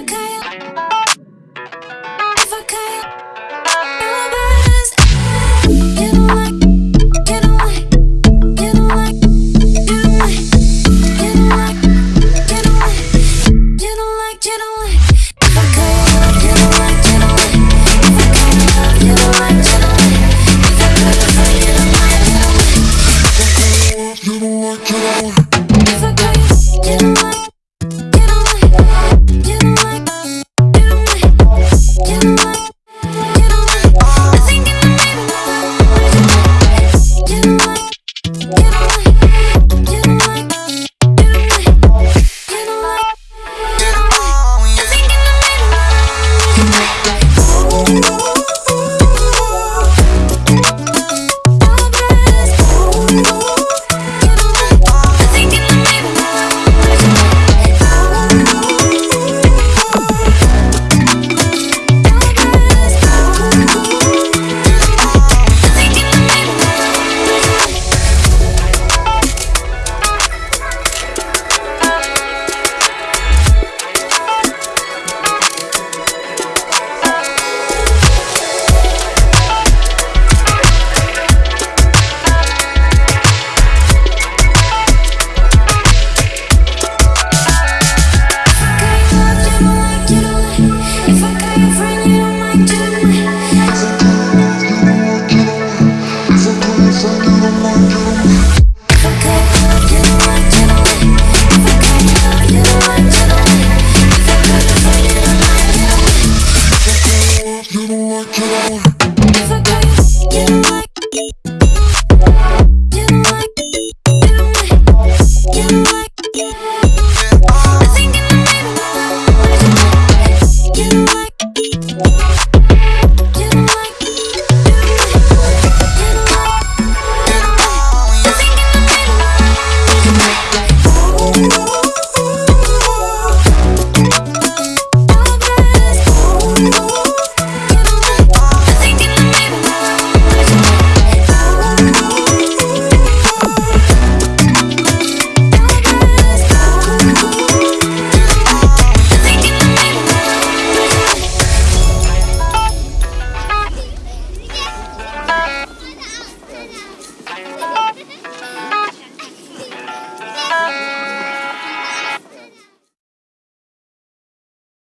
I